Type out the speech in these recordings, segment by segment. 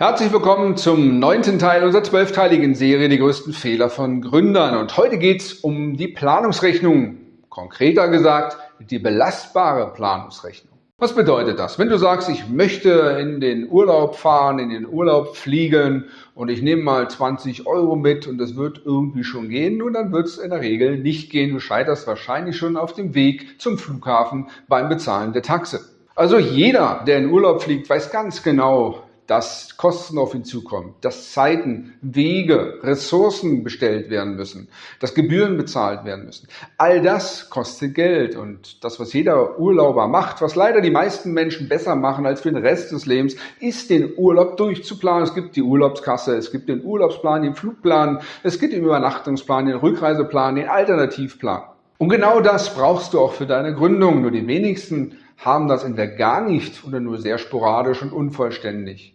Herzlich willkommen zum neunten Teil unserer zwölfteiligen Serie Die größten Fehler von Gründern. Und heute geht es um die Planungsrechnung. Konkreter gesagt, die belastbare Planungsrechnung. Was bedeutet das? Wenn du sagst, ich möchte in den Urlaub fahren, in den Urlaub fliegen und ich nehme mal 20 Euro mit und das wird irgendwie schon gehen, nun dann wird es in der Regel nicht gehen. Du scheiterst wahrscheinlich schon auf dem Weg zum Flughafen beim Bezahlen der Taxe. Also jeder, der in Urlaub fliegt, weiß ganz genau, dass Kosten auf ihn zukommen, dass Zeiten, Wege, Ressourcen bestellt werden müssen, dass Gebühren bezahlt werden müssen. All das kostet Geld und das, was jeder Urlauber macht, was leider die meisten Menschen besser machen als für den Rest des Lebens, ist den Urlaub durchzuplanen. Es gibt die Urlaubskasse, es gibt den Urlaubsplan, den Flugplan, es gibt den Übernachtungsplan, den Rückreiseplan, den Alternativplan. Und genau das brauchst du auch für deine Gründung. Nur die wenigsten haben das entweder gar nicht oder nur sehr sporadisch und unvollständig.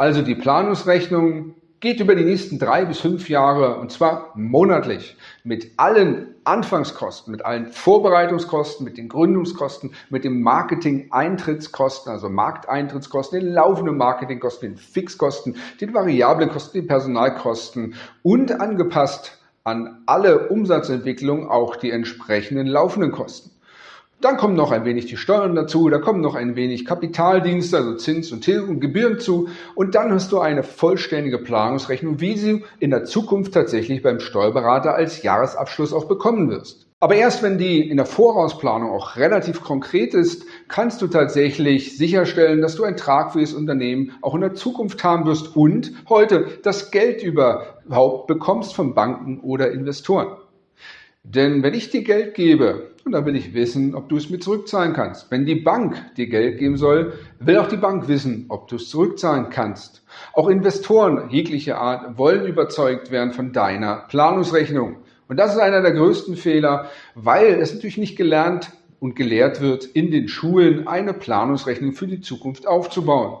Also die Planungsrechnung geht über die nächsten drei bis fünf Jahre und zwar monatlich mit allen Anfangskosten, mit allen Vorbereitungskosten, mit den Gründungskosten, mit den Marketing-Eintrittskosten, also Markteintrittskosten, den laufenden Marketingkosten, den Fixkosten, den variablen Kosten, den Personalkosten und angepasst an alle Umsatzentwicklungen auch die entsprechenden laufenden Kosten. Dann kommen noch ein wenig die Steuern dazu, da kommen noch ein wenig Kapitaldienste, also Zins und Tilgung, Gebühren zu und dann hast du eine vollständige Planungsrechnung, wie sie in der Zukunft tatsächlich beim Steuerberater als Jahresabschluss auch bekommen wirst. Aber erst wenn die in der Vorausplanung auch relativ konkret ist, kannst du tatsächlich sicherstellen, dass du ein tragfähiges Unternehmen auch in der Zukunft haben wirst und heute das Geld überhaupt bekommst von Banken oder Investoren. Denn wenn ich dir Geld gebe, und dann will ich wissen, ob du es mir zurückzahlen kannst. Wenn die Bank dir Geld geben soll, will auch die Bank wissen, ob du es zurückzahlen kannst. Auch Investoren jeglicher Art wollen überzeugt werden von deiner Planungsrechnung. Und das ist einer der größten Fehler, weil es natürlich nicht gelernt und gelehrt wird, in den Schulen eine Planungsrechnung für die Zukunft aufzubauen.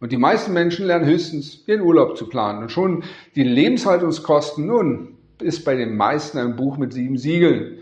Und die meisten Menschen lernen höchstens ihren Urlaub zu planen. Und schon die Lebenshaltungskosten, nun, ist bei den meisten ein Buch mit sieben Siegeln.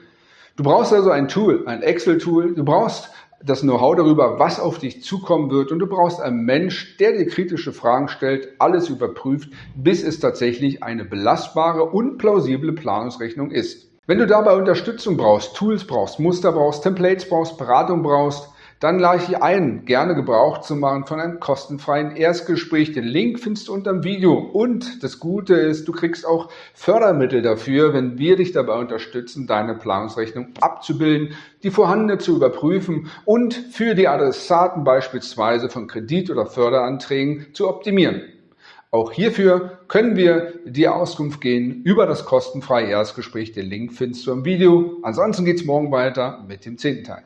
Du brauchst also ein Tool, ein Excel-Tool. Du brauchst das Know-how darüber, was auf dich zukommen wird. Und du brauchst einen Mensch, der dir kritische Fragen stellt, alles überprüft, bis es tatsächlich eine belastbare und plausible Planungsrechnung ist. Wenn du dabei Unterstützung brauchst, Tools brauchst, Muster brauchst, Templates brauchst, Beratung brauchst, dann lade ich ein, gerne Gebrauch zu machen von einem kostenfreien Erstgespräch. Den Link findest du unter dem Video. Und das Gute ist, du kriegst auch Fördermittel dafür, wenn wir dich dabei unterstützen, deine Planungsrechnung abzubilden, die vorhandene zu überprüfen und für die Adressaten beispielsweise von Kredit- oder Förderanträgen zu optimieren. Auch hierfür können wir dir Auskunft gehen über das kostenfreie Erstgespräch. Den Link findest du im Video. Ansonsten geht es morgen weiter mit dem zehnten Teil.